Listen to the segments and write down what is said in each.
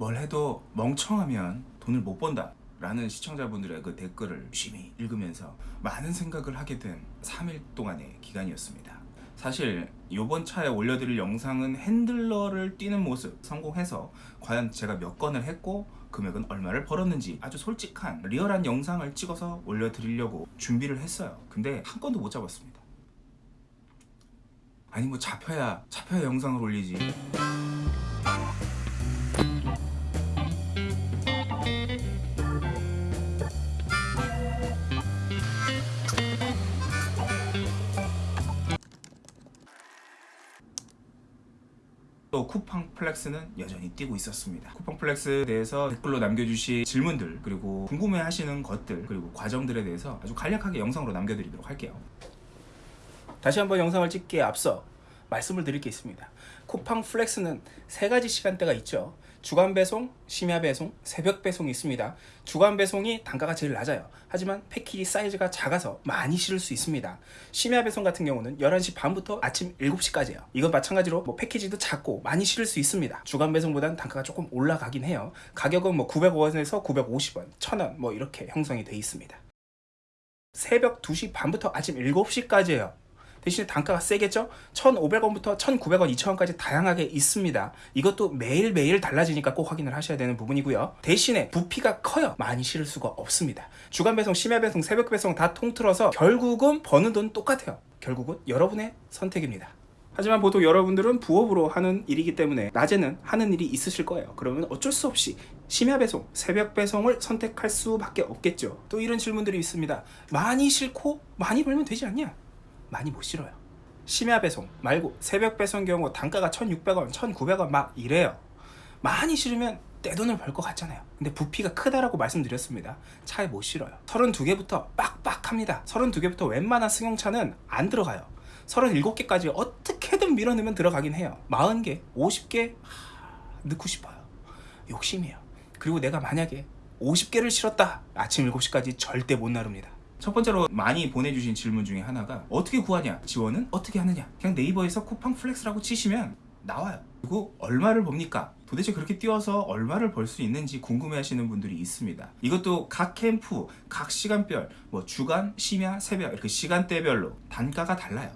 뭘 해도 멍청하면 돈을 못 번다. 라는 시청자분들의 그 댓글을 열심히 읽으면서 많은 생각을 하게 된 3일 동안의 기간이었습니다. 사실 이번 차에 올려드릴 영상은 핸들러를 뛰는 모습 성공해서 과연 제가 몇 건을 했고 금액은 얼마를 벌었는지 아주 솔직한 리얼한 영상을 찍어서 올려드리려고 준비를 했어요. 근데 한 건도 못 잡았습니다. 아니 뭐 잡혀야 잡혀야 영상을 올리지 또 쿠팡 플렉스는 여전히 뛰고 있었습니다. 쿠팡 플렉스에 대해서 댓글로 남겨주신 질문들 그리고 궁금해하시는 것들 그리고 과정들에 대해서 아주 간략하게 영상으로 남겨드리도록 할게요. 다시 한번 영상을 찍기에 앞서 말씀을 드릴 게 있습니다. 쿠팡 플렉스는 세 가지 시간대가 있죠 주간 배송, 심야 배송, 새벽 배송이 있습니다. 주간 배송이 단가가 제일 낮아요. 하지만 패키지 사이즈가 작아서 많이 실을 수 있습니다. 심야 배송 같은 경우는 11시 반부터 아침 7시까지예요. 이건 마찬가지로 뭐 패키지도 작고 많이 실을 수 있습니다. 주간 배송보다는 단가가 조금 올라가긴 해요. 가격은 뭐 900원에서 950원, 1000원 뭐 이렇게 형성이 돼 있습니다. 새벽 2시 반부터 아침 7시까지예요 대신에 단가가 세겠죠? 1,500원부터 1,900원, 2,000원까지 다양하게 있습니다. 이것도 매일매일 달라지니까 꼭 확인을 하셔야 되는 부분이고요. 대신에 부피가 커요. 많이 실을 수가 없습니다. 주간 배송, 심야 배송, 새벽 배송 다 통틀어서 결국은 버는 돈 똑같아요. 결국은 여러분의 선택입니다. 하지만 보통 여러분들은 부업으로 하는 일이기 때문에 낮에는 하는 일이 있으실 거예요. 그러면 어쩔 수 없이 심야 배송, 새벽 배송을 선택할 수밖에 없겠죠. 또 이런 질문들이 있습니다. 많이 싫고 많이 벌면 되지 않냐? 많이 못 실어요. 심야 배송 말고 새벽 배송 경우 단가가 1600원 1900원 막 이래요. 많이 실으면 떼돈을 벌 것 같잖아요. 근데 부피가 크다라고 말씀드렸습니다. 차에 못 실어요. 32개부터 빡빡합니다. 32개부터 웬만한 승용차는 안 들어가요. 37개까지 어떻게든 밀어넣으면 들어가긴 해요. 40개 50개? 넣고 싶어요. 욕심이에요. 그리고 내가 만약에 50개를 실었다. 아침 7시까지 절대 못 나릅니다 첫 번째로 많이 보내주신 질문 중에 하나가 어떻게 구하냐? 지원은 어떻게 하느냐? 그냥 네이버에서 쿠팡 플렉스라고 치시면 나와요. 그리고 얼마를 법니까? 도대체 그렇게 뛰어서 얼마를 벌 수 있는지 궁금해 하시는 분들이 있습니다. 이것도 각 캠프 각 시간별 뭐 주간 심야 새벽 이렇게 시간대별로 단가가 달라요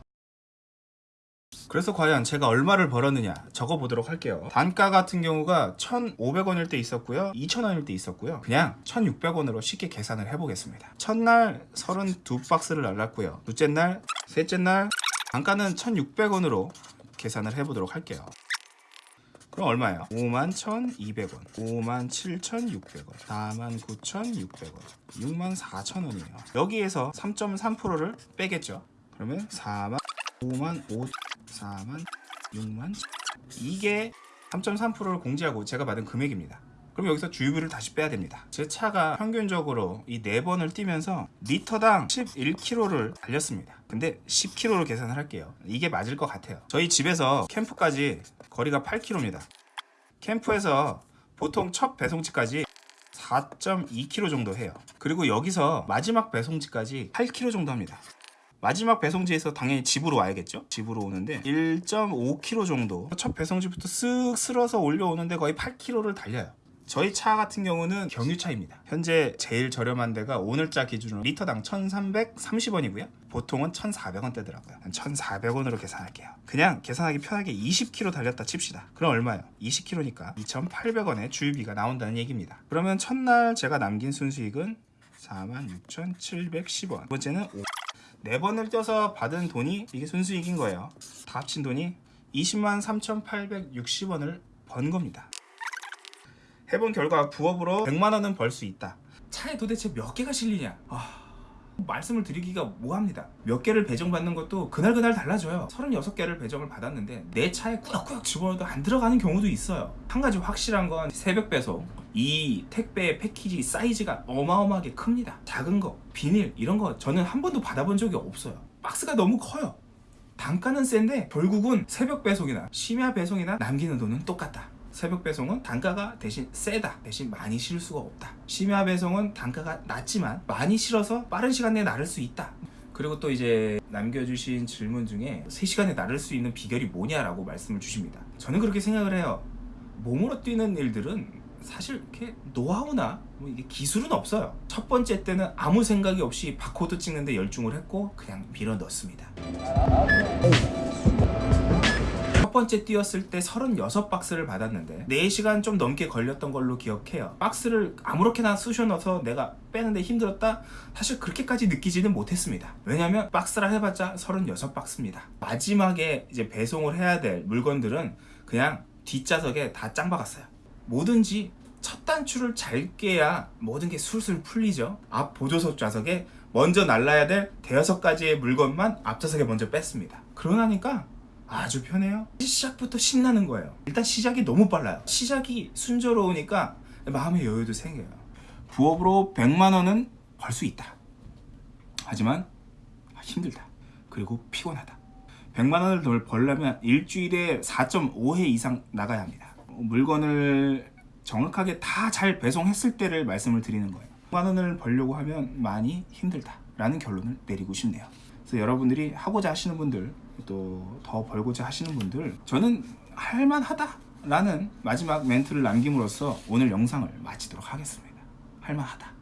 그래서 과연 제가 얼마를 벌었느냐 적어 보도록 할게요. 단가 같은 경우가 1,500원일 때 있었고요. 2,000원일 때 있었고요. 그냥 1,600원으로 쉽게 계산을 해보겠습니다. 첫날 32박스를 날랐고요. 둘째 날 셋째 날 단가는 1,600원으로 계산을 해보도록 할게요. 그럼 얼마예요? 51,200원 57,600원 49,600원 64,000원이에요. 여기에서 3.3%를 빼겠죠? 그러면 4만 5만 5 4만 6만 이게 3.3%를 공제하고 제가 받은 금액입니다. 그럼 여기서 주유비를 다시 빼야 됩니다. 제 차가 평균적으로 이 4번을 뛰면서 리터당 11km를 달렸습니다. 근데 10km로 계산을 할게요. 이게 맞을 것 같아요. 저희 집에서 캠프까지 거리가 8km입니다. 캠프에서 보통 첫 배송지까지 4.2km 정도 해요. 그리고 여기서 마지막 배송지까지 8km 정도 합니다 마지막 배송지에서 당연히 집으로 와야겠죠? 집으로 오는데 1.5km 정도. 첫 배송지부터 쓱 쓸어서 올려오는데 거의 8km를 달려요. 저희 차 같은 경우는 경유차입니다. 현재 제일 저렴한 데가 오늘자 기준으로 리터당 1330원이고요. 보통은 1400원대더라고요. 1400원으로 계산할게요. 그냥 계산하기 편하게 20km 달렸다 칩시다. 그럼 얼마예요? 20km니까 2800원의 주유비가 나온다는 얘기입니다. 그러면 첫날 제가 남긴 순수익은 46,710원. 두 번째는 5 4번을 떼서 받은 돈이 이게 순수익인 거예요. 다 합친 돈이 20만 3,860원을 번 겁니다. 해본 결과 부업으로 100만원은 벌 수 있다. 차에 도대체 몇 개가 실리냐? 아... 말씀을 드리기가 뭐합니다. 몇 개를 배정받는 것도 그날그날 달라져요. 36개를 배정을 받았는데 내 차에 꾸역꾸역 집어넣어도 안 들어가는 경우도 있어요. 한 가지 확실한 건 새벽 배송 이 택배 패키지 사이즈가 어마어마하게 큽니다. 작은 거 비닐 이런 거 저는 한 번도 받아본 적이 없어요. 박스가 너무 커요. 단가는 센데 결국은 새벽 배송이나 심야 배송이나 남기는 돈은 똑같다 새벽 배송은 단가가 대신 세다 대신 많이 실을 수가 없다 심야 배송은 단가가 낮지만 많이 실어서 빠른 시간 내에 나를 수 있다 그리고 또 이제 남겨주신 질문 중에 3시간에 나를 수 있는 비결이 뭐냐라고 말씀을 주십니다 저는 그렇게 생각을 해요 몸으로 뛰는 일들은 사실 이렇게 노하우나 뭐 이게 기술은 없어요. 첫 번째 때는 아무 생각이 없이 바코드 찍는데 열중을 했고 그냥 밀어 넣습니다. 첫 번째 뛰었을 때 36박스를 받았는데 4시간 좀 넘게 걸렸던 걸로 기억해요. 박스를 아무렇게나 쑤셔 넣어서 내가 빼는데 힘들었다? 사실 그렇게까지 느끼지는 못했습니다. 왜냐면 박스라 해봤자 36박스입니다. 마지막에 이제 배송을 해야 될 물건들은 그냥 뒷좌석에 다 짱 박았어요. 뭐든지 첫 단추를 잘 깨야 모든 게 술술 풀리죠. 앞 보조석 좌석에 먼저 날라야 될 대여섯 가지의 물건만 앞좌석에 먼저 뺐습니다. 그러나니까 아주 편해요. 시작부터 신나는 거예요. 일단 시작이 너무 빨라요. 시작이 순조로우니까 마음의 여유도 생겨요. 부업으로 100만 원은 벌 수 있다. 하지만 힘들다. 그리고 피곤하다. 100만 원을 더 벌려면 일주일에 4.5회 이상 나가야 합니다. 물건을 정확하게 다 잘 배송했을 때를 말씀을 드리는 거예요. 100만 원을 벌려고 하면 많이 힘들다 라는 결론을 내리고 싶네요. 그래서 여러분들이 하고자 하시는 분들 또 더 벌고자 하시는 분들 저는 할만하다 라는 마지막 멘트를 남김으로써 오늘 영상을 마치도록 하겠습니다. 할만하다.